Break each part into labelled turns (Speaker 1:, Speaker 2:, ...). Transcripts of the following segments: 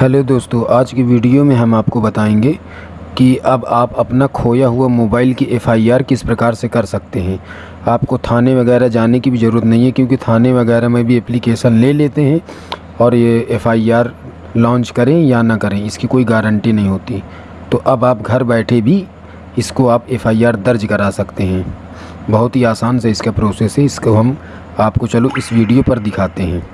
Speaker 1: Hello दोस्तों, आज की वीडियो में हम आपको बताएँगे कि अब आप अपना खोया हुआ मोबाइल की एफआईआर किस प्रकार से कर सकते हैं। आपको थाने वगैरह जाने की भी ज़रूरत नहीं है, क्योंकि थाने वगैरह में भी एप्लीकेशन ले लेते हैं और ये एफआईआर लॉन्च करें या ना करें, इसकी कोई गारंटी नहीं होती। तो अब आप घर बैठे भी इसको आप एफआईआर दर्ज करा सकते हैं। बहुत ही आसान से इसका प्रोसेस है, इसको हम आपको चलो इस वीडियो पर दिखाते हैं।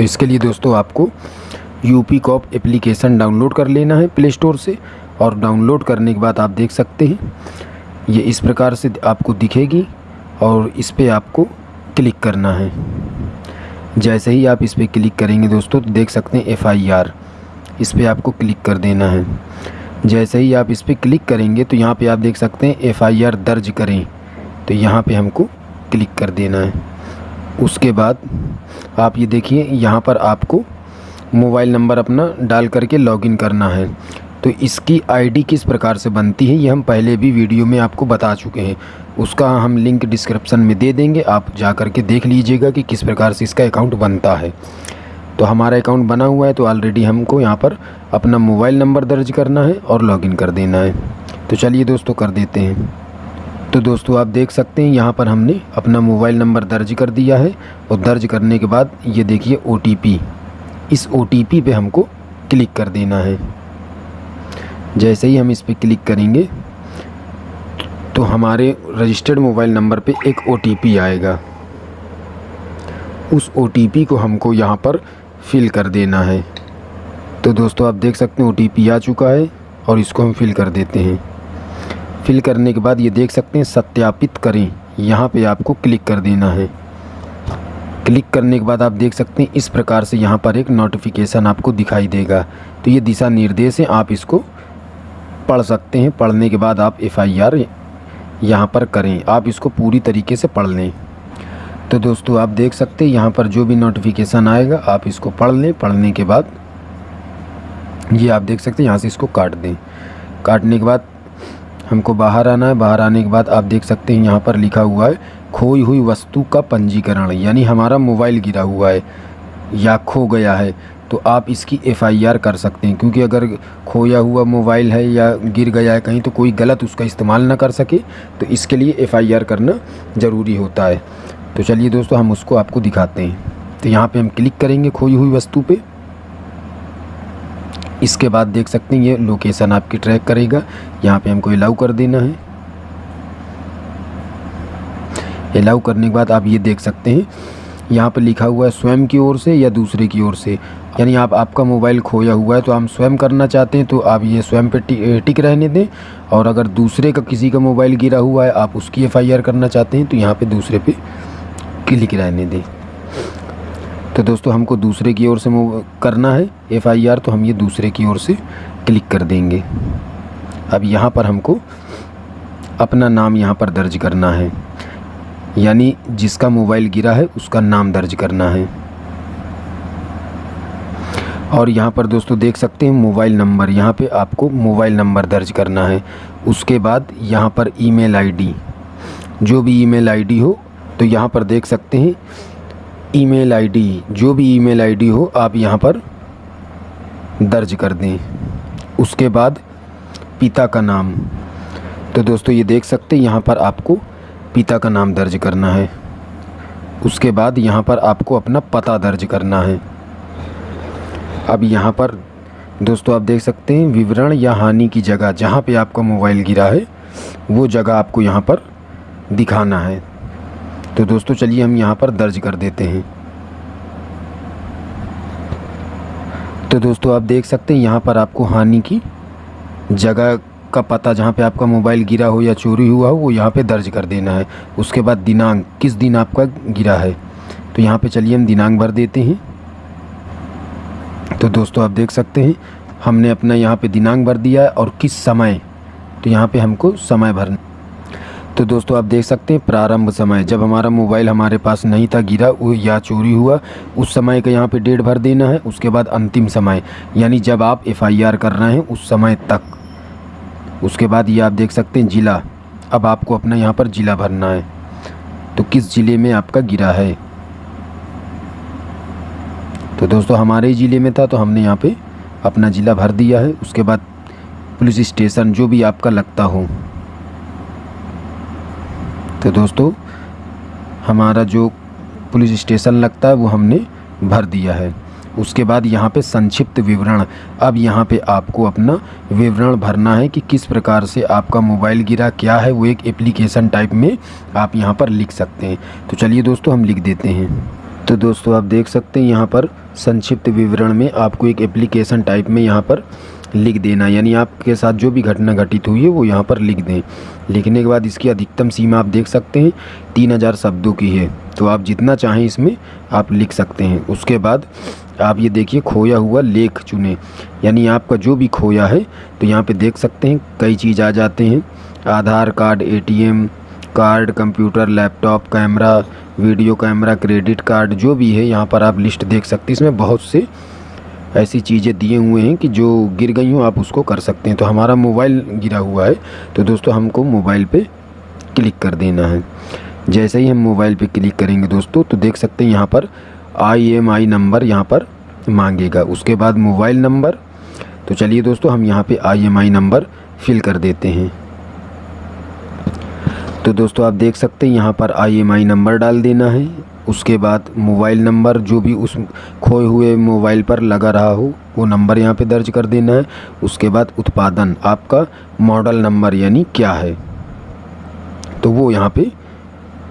Speaker 1: तो इसके लिए दोस्तों आपको यूपी कॉप एप्लीकेशन डाउनलोड कर लेना है प्ले स्टोर से और डाउनलोड करने के बाद आप देख सकते हैं। ये इस प्रकार से आपको दिखेगी और इस पर आपको क्लिक करना है। जैसे ही आप इस पर क्लिक करेंगे दोस्तों तो देख सकते हैं एफआईआर इस पर आपको क्लिक कर देना है। जैसे ही आप इस पर क्लिक करेंगे तो यहाँ पे आप देख सकते हैं एफआईआर दर्ज करें। तो यहाँ पे हमको क्लिक कर देना है। उसके बाद आप ये देखिए, यहाँ पर आपको मोबाइल नंबर अपना डाल करके लॉगिन करना है। तो इसकी आईडी किस प्रकार से बनती है, ये हम पहले भी वीडियो में आपको बता चुके हैं। उसका हम लिंक डिस्क्रिप्शन में दे देंगे, आप जा कर के देख लीजिएगा कि किस प्रकार से इसका अकाउंट बनता है। तो हमारा अकाउंट बना हुआ है तो ऑलरेडी हमको यहाँ पर अपना मोबाइल नंबर दर्ज करना है और लॉगिन कर देना है। तो चलिए दोस्तों, कर देते हैं। तो दोस्तों, आप देख सकते हैं, यहाँ पर हमने अपना मोबाइल नंबर दर्ज कर दिया है और दर्ज करने के बाद ये देखिए ओटीपी इस ओटीपी पे हमको क्लिक कर देना है। जैसे ही हम इस पर क्लिक करेंगे तो हमारे रजिस्टर्ड मोबाइल नंबर पे एक ओटीपी आएगा। उस ओटीपी को हमको यहाँ पर फिल कर देना है। तो दोस्तों, आप देख सकते हैं ओटीपी आ चुका है और इसको हम फिल कर देते हैं। फिल करने के बाद ये देख सकते हैं, सत्यापित करें। यहाँ पे आपको क्लिक कर देना है। क्लिक करने के बाद आप देख सकते हैं, इस प्रकार से यहाँ पर एक नोटिफिकेशन आपको दिखाई देगा। तो ये दिशा निर्देश है, आप इसको पढ़ सकते हैं। पढ़ने के बाद आप एफ़ आई आर यहाँ पर करें। आप इसको पूरी तरीके से पढ़ लें। तो दोस्तों, आप देख सकते हैं, यहाँ पर जो भी नोटिफिकेशन आएगा, आप इसको पढ़ लें। पढ़ने के बाद ये आप देख सकते हैं, यहाँ से इसको काट दें। काटने के बाद हमको बाहर आना है। बाहर आने के बाद आप देख सकते हैं यहाँ पर लिखा हुआ है, खोई हुई वस्तु का पंजीकरण, यानी हमारा मोबाइल गिरा हुआ है, या खो गया है तो आप इसकी एफ़आईआर कर सकते हैं। क्योंकि अगर खोया हुआ मोबाइल है या गिर गया है कहीं तो कोई गलत उसका इस्तेमाल ना कर सके तो इसके लिए एफ़आईआर करना ज़रूरी होता है। तो चलिए दोस्तों, हम उसको आपको दिखाते हैं। तो यहाँ पे हम क्लिक करेंगे खोई हुई वस्तु पे। इसके बाद देख सकते हैं, ये लोकेशन आपकी ट्रैक करेगा। यहाँ पे हमको अलाउ कर देना है। अलाउ करने के बाद आप ये देख सकते हैं, यहाँ पर लिखा हुआ है स्वयं की ओर से या दूसरे की ओर से। यानी आप, आपका मोबाइल खोया हुआ है तो हम स्वयं करना चाहते हैं तो आप ये स्वयं पे टिक रहने दें। और अगर दूसरे का किसी का मोबाइल गिरा हुआ है, आप उसकी एफ़आईआर करना चाहते हैं तो यहाँ पे दूसरे पे क्लिक रहने दें। तो दोस्तों, हमको दूसरे की ओर से मूव करना है एफ़आईआर तो हम ये दूसरे की ओर से क्लिक कर देंगे। अब यहाँ पर हमको अपना नाम यहाँ पर दर्ज करना है। यानी जिसका मोबाइल गिरा है, उसका नाम दर्ज करना है। और यहाँ पर दोस्तों, देख सकते हैं मोबाइल नंबर यहाँ पे आपको मोबाइल नंबर दर्ज करना है। उसके बाद यहाँ पर ईमेल आईडी जो भी ईमेल आईडी हो तो यहाँ पर देख सकते हैं ईमेल आईडी, जो भी ईमेल आईडी हो, आप यहाँ पर दर्ज कर दें। उसके बाद पिता का नाम। तो दोस्तों, ये देख सकते हैं, यहाँ पर आपको पिता का नाम दर्ज करना है। उसके बाद यहाँ पर आपको अपना पता दर्ज करना है। अब यहाँ पर दोस्तों, आप देख सकते हैं, विवरण या हानि की जगह, जहाँ पे आपका मोबाइल गिरा है, वो जगह आपको यहाँ पर दिखाना है। तो दोस्तों चलिए हम यहाँ पर दर्ज कर देते हैं। तो दोस्तों आप देख सकते हैं यहाँ पर आपको हानि की जगह का पता जहाँ पे आपका मोबाइल गिरा हो या चोरी हुआ हो, वो यहाँ पे दर्ज कर देना है। उसके बाद दिनांक, किस दिन आपका गिरा है? तो यहाँ पे चलिए हम दिनांक भर देते हैं। तो दोस्तों आप देख सकते हैं, हमने अपना यहाँ पे दिनांक भर दिया है और किस समय तो यहाँ पे हमको समय भरना तो दोस्तों, आप देख सकते हैं, प्रारंभ समय। जब हमारा मोबाइल हमारे पास नहीं था, गिरा या चोरी हुआ, उस समय का यहाँ पे डेट भर देना है, उसके बाद अंतिम समय। यानी जब आप एफआईआर कर रहे हैं, उस समय तक। उसके बाद ये आप देख सकते हैं, ज़िला। अब आपको अपना यहाँ पर ज़िला भरना है। तो किस ज़िले में आपका गिरा है? तो दोस्तों, हमारे ज़िले में था तो हमने यहाँ पे अपना ज़िला भर दिया है। उसके बाद पुलिस स्टेशन, जो भी आपका लगता हो। तो दोस्तों। हमारा जो पुलिस स्टेशन लगता है, वो हमने भर दिया है। उसके बाद यहाँ पे संक्षिप्त विवरण। अब यहाँ पे आपको अपना विवरण भरना है कि किस प्रकार से आपका मोबाइल गिरा, क्या है, वो एक एप्लीकेशन टाइप में आप यहाँ पर लिख सकते हैं। तो चलिए दोस्तों, हम लिख देते हैं। तो दोस्तों, आप देख सकते हैं यहाँ पर संक्षिप्त विवरण में आपको एक एप्लीकेशन टाइप में यहाँ पर लिख देना। यानी आपके साथ जो भी घटना घटित हुई है, वो यहाँ पर लिख दें। लिखने के बाद इसकी अधिकतम सीमा आप देख सकते हैं, तीन हज़ार शब्दों की है। तो आप जितना चाहें इसमें आप लिख सकते हैं। उसके बाद आप ये देखिए, खोया हुआ लेख चुने। यानी आपका जो भी खोया है तो यहाँ पे देख सकते हैं, कई चीज़ आ जाते हैं। Aadhaar card, ATM, card, computer, laptop, camera, video camera, credit card, जो भी है, यहाँ पर आप लिस्ट देख सकते हैं। इसमें बहुत से ऐसी चीज़ें दिए हुए हैं कि जो गिर गई हों आप उसको कर सकते हैं। तो हमारा मोबाइल गिरा हुआ है। तो दोस्तों, हमको मोबाइल पे क्लिक कर देना है। जैसे ही हम मोबाइल पे क्लिक करेंगे दोस्तों तो देख सकते हैं यहाँ पर आई एम आई नंबर यहाँ पर मांगेगा। उसके बाद मोबाइल नंबर। तो चलिए दोस्तों, हम यहाँ पे I M I number fill कर देते हैं। तो दोस्तों आप देख सकते हैं, यहाँ पर आई एम आई नंबर डाल देना है। उसके बाद मोबाइल नंबर जो भी उस खोए हुए मोबाइल पर लगा रहा हो, वो नंबर यहाँ पे दर्ज कर देना है। उसके बाद उत्पादन, आपका मॉडल नंबर यानी क्या है? तो वो यहाँ पे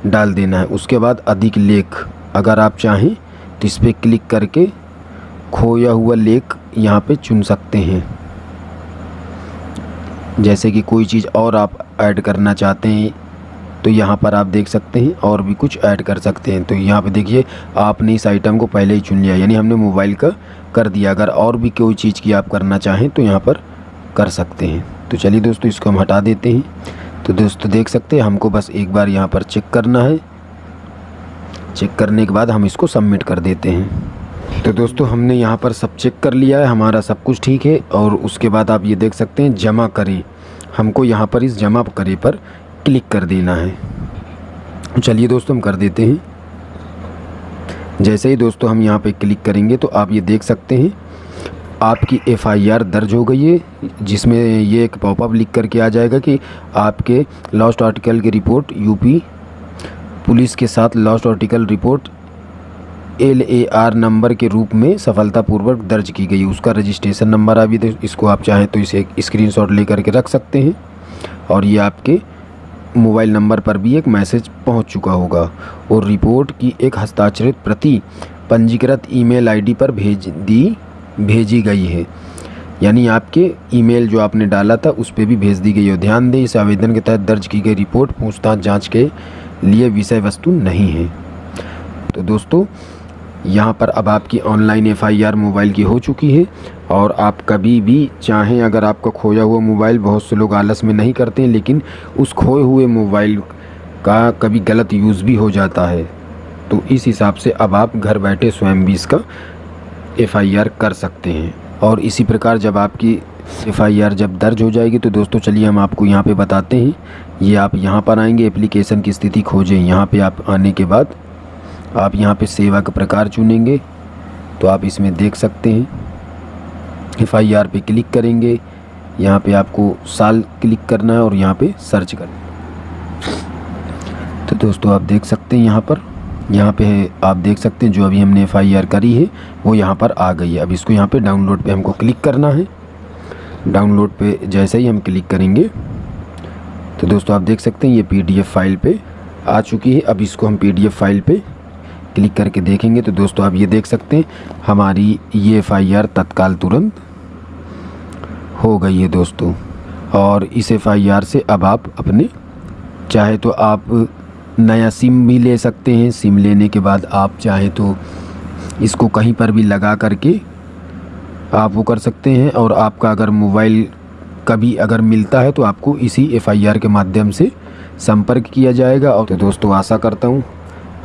Speaker 1: डाल देना है। उसके बाद अधिक लेख, अगर आप चाहें तो इस पर क्लिक करके खोया हुआ लेख यहाँ पे चुन सकते हैं। जैसे कि कोई चीज़ और आप ऐड करना चाहते हैं तो यहाँ पर आप देख सकते हैं और भी कुछ ऐड कर सकते हैं। तो यहाँ पे देखिए, आपने इस आइटम को पहले ही चुन लिया यानी हमने मोबाइल का कर दिया। अगर और भी कोई चीज़ की आप करना चाहें तो यहाँ पर कर सकते हैं। तो चलिए दोस्तों, इसको हम हटा देते हैं। तो दोस्तों, देख सकते हैं, हमको बस एक बार यहाँ पर चेक करना है। चेक करने के बाद हम इसको सबमिट कर देते हैं। तो दोस्तों, हमने यहाँ पर सब चेक कर लिया है। हमारा सब कुछ ठीक है। और उसके बाद आप ये देख सकते हैं, जमा करें। हमको यहाँ पर इस जमा करें पर क्लिक कर देना है। चलिए दोस्तों, हम कर देते हैं। जैसे ही दोस्तों हम यहाँ पे क्लिक करेंगे तो आप ये देख सकते हैं, आपकी एफआईआर दर्ज हो गई है, जिसमें ये एक पॉपअप लिख करके आ जाएगा कि आपके लॉस्ट आर्टिकल की रिपोर्ट यूपी पुलिस के साथ lost article report L A R number के रूप में सफलतापूर्वक दर्ज की गई उसका रजिस्ट्रेशन नंबर अभी तो इसको आप चाहें तो इसे स्क्रीनशॉट ले करके रख सकते हैं। और ये आपके मोबाइल नंबर पर भी एक मैसेज पहुँच चुका होगा और रिपोर्ट की एक हस्ताक्षरित प्रति पंजीकृत ईमेल आईडी पर भेज दी, भेजी गई है। यानी आपके ईमेल जो आपने डाला था, उस पर भी भेज दी गई है। ध्यान दें, इस आवेदन के तहत दर्ज की गई रिपोर्ट पूछताछ जाँच के लिए विषय वस्तु नहीं है। तो दोस्तों यहाँ पर अब आपकी ऑनलाइन एफआईआर मोबाइल की हो चुकी है और आप कभी भी चाहें, अगर आपका खोया हुआ मोबाइल बहुत से लोग आलस में नहीं करते हैं, लेकिन उस खोए हुए मोबाइल का कभी गलत यूज़ भी हो जाता है। तो इस हिसाब से अब आप घर बैठे स्वयं भी इसका एफआईआर कर सकते हैं। और इसी प्रकार जब आपकी एफआईआर जब दर्ज हो जाएगी तो दोस्तों चलिए हम आपको यहाँ पे बताते हैं। ये आप यहाँ पर आएँगे एप्लीकेशन की स्थिति खोजें। यहाँ पे आप आने के बाद आप यहाँ पे सेवा का प्रकार चुनेंगे तो आप इसमें देख सकते हैं। एफ़ आई आर पे क्लिक करेंगे, यहाँ पे आपको साल क्लिक करना है और यहाँ पे सर्च करना तो दोस्तों, आप देख सकते हैं यहाँ पर, यहाँ पे आप देख सकते हैं जो अभी हमने एफ़ आई आर करी है, वो यहाँ पर आ गई है। अब इसको यहाँ पे डाउनलोड पे हमको क्लिक करना है। डाउनलोड पे जैसे ही हम क्लिक करेंगे तो दोस्तों, आप देख सकते हैं ये पीडीएफ फ़ाइल पे आ चुकी है। अब इसको हम पीडीएफ फ़ाइल पे क्लिक करके देखेंगे तो दोस्तों आप ये देख सकते हैं, हमारी ये एफ़ तत्काल तुरंत हो गई है दोस्तों। और इस एफ़ से अब आप अपने, चाहे तो आप नया सिम भी ले सकते हैं, सिम लेने के बाद आप चाहे तो इसको कहीं पर भी लगा करके आप वो कर सकते हैं। और आपका अगर मोबाइल कभी अगर मिलता है तो आपको इसी एफआईआर के माध्यम से संपर्क किया जाएगा। और तो दोस्तों आशा करता हूँ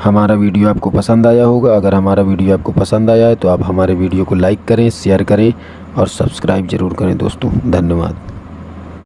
Speaker 1: हमारा वीडियो आपको पसंद आया होगा। अगर हमारा वीडियो आपको पसंद आया है तो आप हमारे वीडियो को लाइक करें, शेयर करें और सब्सक्राइब ज़रूर करें दोस्तों। धन्यवाद।